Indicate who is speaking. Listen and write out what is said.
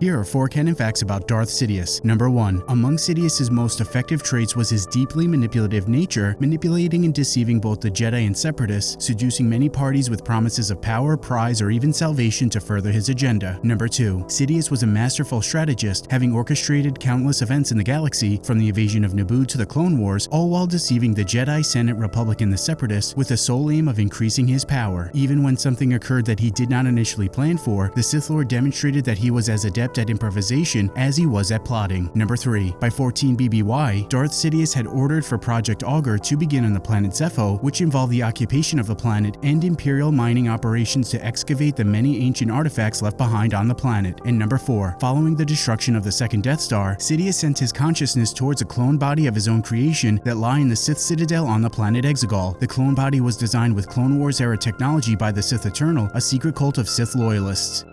Speaker 1: Here are 4 canon facts about Darth Sidious. Number 1. Among Sidious's most effective traits was his deeply manipulative nature, manipulating and deceiving both the Jedi and Separatists, seducing many parties with promises of power, prize, or even salvation to further his agenda. Number 2. Sidious was a masterful strategist, having orchestrated countless events in the galaxy, from the invasion of Naboo to the Clone Wars, all while deceiving the Jedi, Senate, Republic, and the Separatists with the sole aim of increasing his power. Even when something occurred that he did not initially plan for, the Sith Lord demonstrated that he was as adept adept at improvisation as he was at plotting. Number 3. By 14 BBY, Darth Sidious had ordered for Project Auger to begin on the planet Zeffo, which involved the occupation of the planet and Imperial mining operations to excavate the many ancient artifacts left behind on the planet. And number 4. Following the destruction of the second Death Star, Sidious sent his consciousness towards a clone body of his own creation that lie in the Sith Citadel on the planet Exegol. The clone body was designed with Clone Wars era technology by the Sith Eternal, a secret cult of Sith loyalists.